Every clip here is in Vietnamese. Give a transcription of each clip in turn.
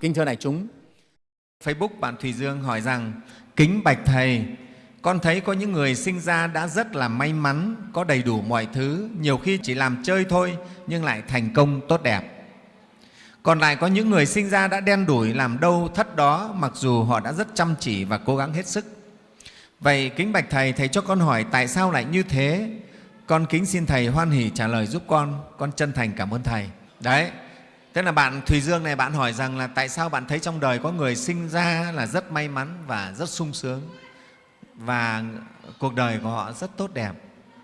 Kính thưa đại chúng, Facebook bạn Thùy Dương hỏi rằng Kính Bạch Thầy, con thấy có những người sinh ra đã rất là may mắn, có đầy đủ mọi thứ, nhiều khi chỉ làm chơi thôi nhưng lại thành công tốt đẹp. Còn lại có những người sinh ra đã đen đủi làm đâu thất đó mặc dù họ đã rất chăm chỉ và cố gắng hết sức. Vậy kính bạch Thầy, Thầy cho con hỏi tại sao lại như thế? Con kính xin Thầy hoan hỷ trả lời giúp con, con chân thành cảm ơn Thầy. Đấy, Thế là bạn Thùy Dương này bạn hỏi rằng là tại sao bạn thấy trong đời có người sinh ra là rất may mắn và rất sung sướng và cuộc đời của họ rất tốt đẹp,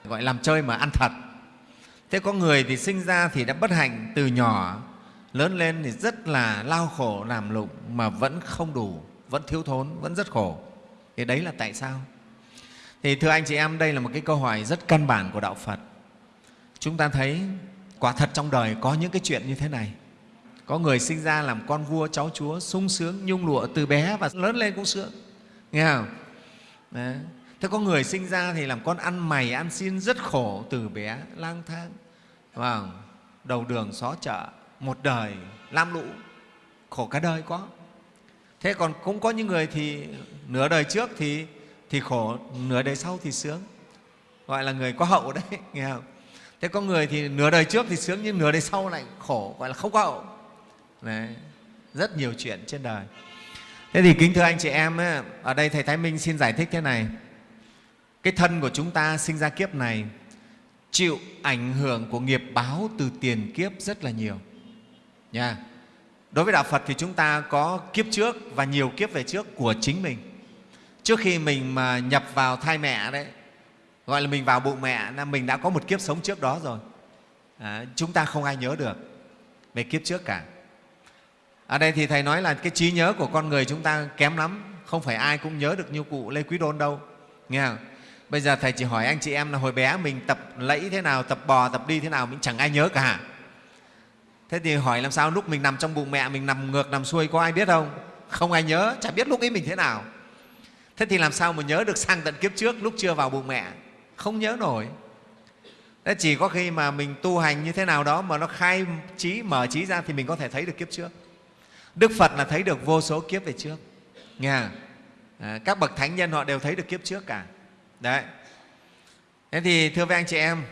gọi làm chơi mà ăn thật. Thế có người thì sinh ra thì đã bất hạnh từ nhỏ, lớn lên thì rất là lao khổ làm lụng mà vẫn không đủ, vẫn thiếu thốn, vẫn rất khổ. Thì đấy là tại sao? Thì thưa anh chị em, đây là một cái câu hỏi rất căn bản của Đạo Phật. Chúng ta thấy quả thật trong đời có những cái chuyện như thế này có người sinh ra làm con vua, cháu chúa, sung sướng, nhung lụa từ bé và lớn lên cũng sướng. Nghe không? Đấy. thế có người sinh ra thì làm con ăn mày, ăn xin rất khổ từ bé lang thang. Vào đầu đường xó chợ, một đời lam lũ, khổ cả đời có thế còn cũng có những người thì nửa đời trước thì thì khổ, nửa đời sau thì sướng. Gọi là người có hậu đấy, nghe không? Thế có người thì nửa đời trước thì sướng nhưng nửa đời sau lại khổ, gọi là không có hậu. Đấy, rất nhiều chuyện trên đời. Thế thì kính thưa anh chị em, ấy, ở đây Thầy Thái Minh xin giải thích thế này. Cái thân của chúng ta sinh ra kiếp này chịu ảnh hưởng của nghiệp báo từ tiền kiếp rất là nhiều. Nha. Đối với Đạo Phật thì chúng ta có kiếp trước và nhiều kiếp về trước của chính mình. Trước khi mình mà nhập vào thai mẹ đấy, gọi là mình vào bụng mẹ, là mình đã có một kiếp sống trước đó rồi. À, chúng ta không ai nhớ được về kiếp trước cả ở đây thì thầy nói là cái trí nhớ của con người chúng ta kém lắm, không phải ai cũng nhớ được như cụ lê quý đôn đâu, nghe không? Bây giờ thầy chỉ hỏi anh chị em là hồi bé mình tập lẫy thế nào, tập bò, tập đi thế nào mình chẳng ai nhớ cả. Thế thì hỏi làm sao lúc mình nằm trong bụng mẹ, mình nằm ngược, nằm xuôi có ai biết không? Không ai nhớ, chả biết lúc ấy mình thế nào. Thế thì làm sao mà nhớ được sang tận kiếp trước lúc chưa vào bụng mẹ? Không nhớ nổi. Thế chỉ có khi mà mình tu hành như thế nào đó mà nó khai trí, mở trí ra thì mình có thể thấy được kiếp trước. Đức Phật là thấy được vô số kiếp về trước. Nghe à, các bậc thánh nhân họ đều thấy được kiếp trước cả. Đấy. Thế thì thưa với anh chị em,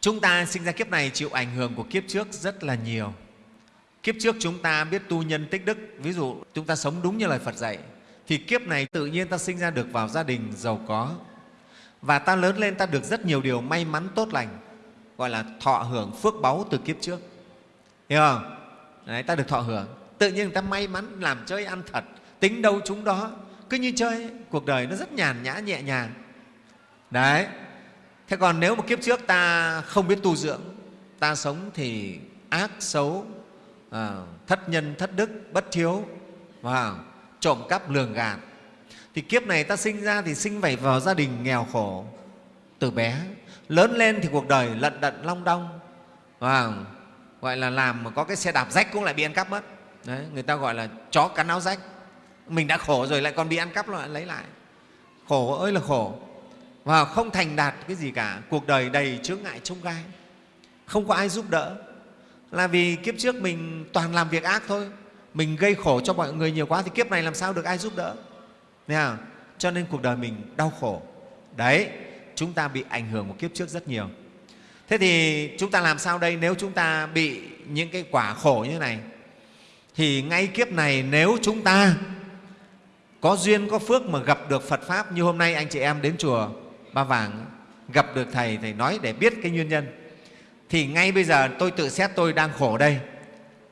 chúng ta sinh ra kiếp này chịu ảnh hưởng của kiếp trước rất là nhiều. Kiếp trước chúng ta biết tu nhân tích đức, ví dụ chúng ta sống đúng như lời Phật dạy, thì kiếp này tự nhiên ta sinh ra được vào gia đình giàu có và ta lớn lên ta được rất nhiều điều may mắn tốt lành, gọi là thọ hưởng phước báu từ kiếp trước. Hiểu không? Đấy, ta được thọ hưởng tự nhiên người ta may mắn làm chơi ăn thật tính đâu chúng đó. Cứ như chơi cuộc đời nó rất nhàn nhã nhẹ nhàng. Đấy. Thế còn nếu một kiếp trước ta không biết tu dưỡng ta sống thì ác xấu à, thất nhân thất đức bất thiếu và trộm cắp lường gạt. Thì kiếp này ta sinh ra thì sinh phải vào gia đình nghèo khổ từ bé. Lớn lên thì cuộc đời lận đận long đong và gọi là làm mà có cái xe đạp rách cũng lại bị ăn cắp mất. Đấy, người ta gọi là chó cắn áo rách. Mình đã khổ rồi lại còn bị ăn cắp lại lấy lại. Khổ ơi là khổ. Và không thành đạt cái gì cả. Cuộc đời đầy chướng ngại trông gai. Không có ai giúp đỡ. Là vì kiếp trước mình toàn làm việc ác thôi. Mình gây khổ cho mọi người nhiều quá thì kiếp này làm sao được ai giúp đỡ? Thấy không? cho nên cuộc đời mình đau khổ. Đấy chúng ta bị ảnh hưởng của kiếp trước rất nhiều. Thế thì chúng ta làm sao đây nếu chúng ta bị những cái quả khổ như thế này? Thì ngay kiếp này nếu chúng ta có duyên, có phước mà gặp được Phật pháp như hôm nay anh chị em đến chùa Ba Vàng, gặp được thầy thầy nói để biết cái nguyên nhân. Thì ngay bây giờ tôi tự xét tôi đang khổ đây.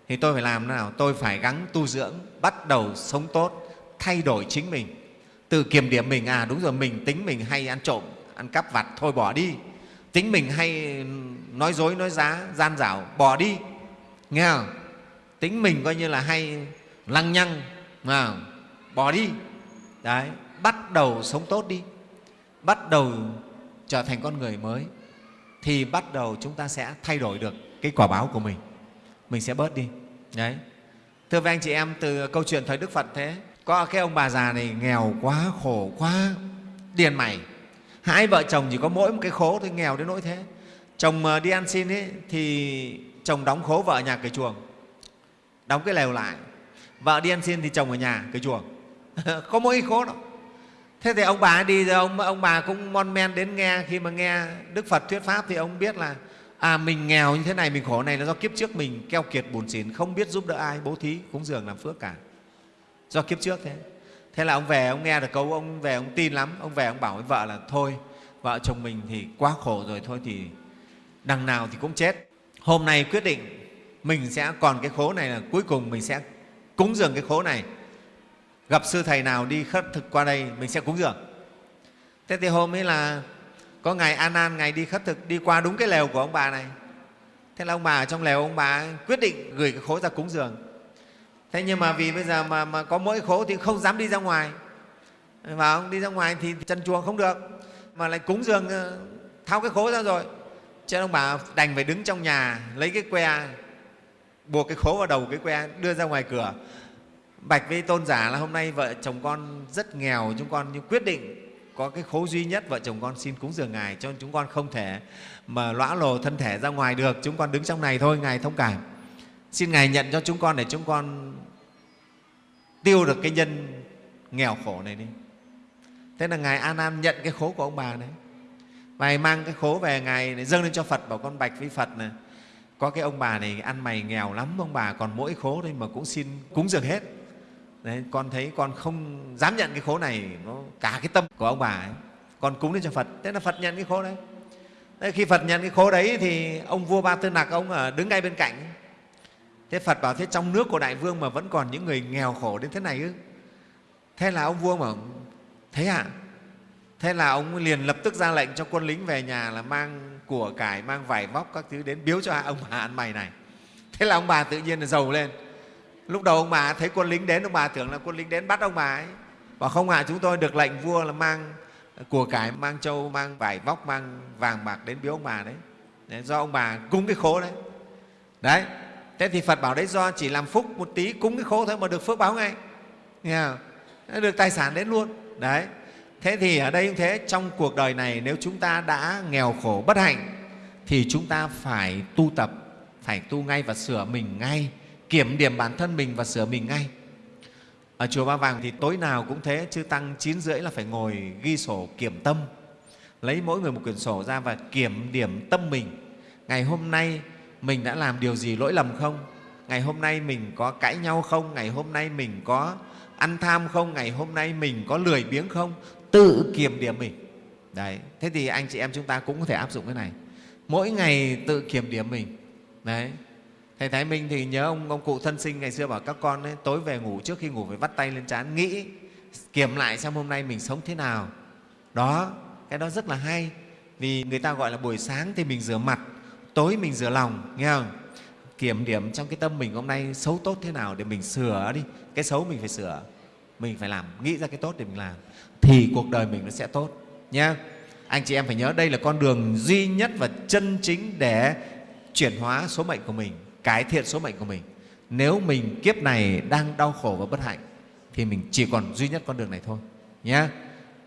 Thì tôi phải làm thế nào? Tôi phải gắng tu dưỡng, bắt đầu sống tốt, thay đổi chính mình. Tự kiểm điểm mình à đúng rồi, mình tính mình hay ăn trộm, ăn cắp vặt, thôi bỏ đi. Tính mình hay nói dối, nói giá, gian dảo, bỏ đi. Nghe không? Tính mình coi như là hay lăng nhăng mà bỏ đi. Đấy bắt đầu sống tốt đi. Bắt đầu trở thành con người mới thì bắt đầu chúng ta sẽ thay đổi được cái quả báo của mình. Mình sẽ bớt đi. Đấy. Thưa với anh chị em từ câu chuyện thời đức phật thế có cái ông bà già này nghèo quá khổ quá điền mày. Hai vợ chồng chỉ có mỗi một cái khố thôi nghèo đến nỗi thế. Chồng ờ, đi ăn xin ấy, thì chồng đóng khố vợ nhà cái chuồng đóng cái lều lại. Vợ đi ăn xin thì chồng ở nhà, cái chuồng. Có mỗi khố đó. Thế thì ông bà đi rồi ông ông bà cũng mon men đến nghe. Khi mà nghe đức phật thuyết pháp thì ông biết là à mình nghèo như thế này, mình khổ này là do kiếp trước mình keo kiệt buồn xỉn, không biết giúp đỡ ai, bố thí, cúng dường làm phước cả. Do kiếp trước thế. Thế là ông về, ông nghe được câu, ông về ông tin lắm. Ông về ông bảo với vợ là, thôi, vợ chồng mình thì quá khổ rồi, thôi thì đằng nào thì cũng chết. Hôm nay quyết định mình sẽ còn cái khố này là cuối cùng mình sẽ cúng dường cái khố này. Gặp sư thầy nào đi khất thực qua đây mình sẽ cúng dường. Thế thì hôm ấy là có ngày an an ngày đi khất thực đi qua đúng cái lều của ông bà này. Thế là ông bà ở trong lều ông bà quyết định gửi cái khố ra cúng dường. Thế nhưng mà vì bây giờ mà, mà có mỗi khố thì không dám đi ra ngoài. Và ông đi ra ngoài thì chân chuồng không được mà lại cúng dường ờ, tháo cái khố ra rồi. Cho nên ông bà đành phải đứng trong nhà lấy cái que buộc cái khố vào đầu cái que đưa ra ngoài cửa. Bạch với tôn giả là hôm nay vợ chồng con rất nghèo, chúng con nhưng quyết định có cái khố duy nhất, vợ chồng con xin cúng dường ngài cho chúng con không thể mà lõa lồ thân thể ra ngoài được. Chúng con đứng trong này thôi, ngài thông cảm. Xin ngài nhận cho chúng con để chúng con tiêu được cái nhân nghèo khổ này đi. Thế là ngài an an nhận cái khố của ông bà đấy. Và mang cái khố về ngài dâng lên cho phật, bảo con bạch với phật này có cái ông bà này ăn mày nghèo lắm ông bà còn mỗi khố thôi mà cũng xin cúng dường hết đấy, con thấy con không dám nhận cái khố này nó cả cái tâm của ông bà ấy con cúng lên cho phật thế là phật nhận cái khố đấy Thế khi Phật nhận cái khố đấy thì ông vua Ba Tư Nặc ông ở đứng ngay bên cạnh. Thế Phật bảo thế trong nước của Đại Vương mà vẫn còn những người nghèo khổ đến thế này ư? Thế là ông vua bảo thế ạ? À? Thế là ông liền lập tức ra lệnh cho quân lính về nhà là mang của cải, mang vải vóc các thứ đến biếu cho ông bà ăn mày này. Thế là ông bà tự nhiên là giàu lên. Lúc đầu ông bà thấy quân lính đến, ông bà tưởng là quân lính đến bắt ông bà ấy. Bảo không ạ, à, chúng tôi được lệnh vua là mang của cải mang châu mang vải vóc mang vàng bạc đến biếu ông bà đấy, đấy do ông bà cúng cái khố đấy đấy thế thì phật bảo đấy do chỉ làm phúc một tí cúng cái khố thôi mà được phước báo ngay nghe không? được tài sản đến luôn đấy thế thì ở đây cũng thế trong cuộc đời này nếu chúng ta đã nghèo khổ bất hạnh thì chúng ta phải tu tập phải tu ngay và sửa mình ngay kiểm điểm bản thân mình và sửa mình ngay ở chùa Ba Vàng thì tối nào cũng thế, chư Tăng chín rưỡi là phải ngồi ghi sổ kiểm tâm. Lấy mỗi người một quyển sổ ra và kiểm điểm tâm mình. Ngày hôm nay mình đã làm điều gì lỗi lầm không? Ngày hôm nay mình có cãi nhau không? Ngày hôm nay mình có ăn tham không? Ngày hôm nay mình có lười biếng không? Tự kiểm điểm mình. Đấy. Thế thì anh chị em chúng ta cũng có thể áp dụng cái này. Mỗi ngày tự kiểm điểm mình. Đấy thầy thái minh thì nhớ ông ông cụ thân sinh ngày xưa bảo các con ấy, tối về ngủ trước khi ngủ phải vắt tay lên trán nghĩ kiểm lại xem hôm nay mình sống thế nào đó cái đó rất là hay vì người ta gọi là buổi sáng thì mình rửa mặt tối mình rửa lòng nghe không kiểm điểm trong cái tâm mình hôm nay xấu tốt thế nào để mình sửa đi cái xấu mình phải sửa mình phải làm, nghĩ ra cái tốt để mình làm, thì cuộc đời mình nó sẽ tốt nhé anh chị em phải nhớ, đây là con đường duy nhất và chân chính để chuyển hóa số mệnh của mình, cải thiện số mệnh của mình. Nếu mình kiếp này đang đau khổ và bất hạnh, thì mình chỉ còn duy nhất con đường này thôi nhé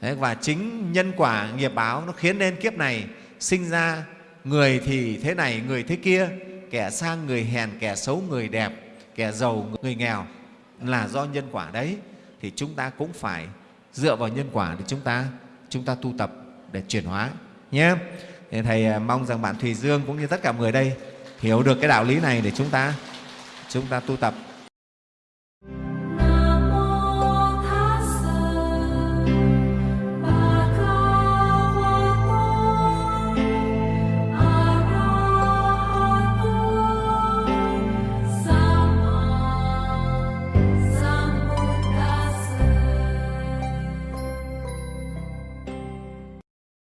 và chính nhân quả nghiệp báo nó khiến nên kiếp này sinh ra người thì thế này, người thế kia, kẻ sang người hèn, kẻ xấu người đẹp, kẻ giàu người nghèo là do nhân quả đấy thì chúng ta cũng phải dựa vào nhân quả để chúng ta chúng ta tu tập để chuyển hóa, nhé. Thầy à, mong rằng bạn thùy dương cũng như tất cả người đây hiểu được cái đạo lý này để chúng ta chúng ta tu tập.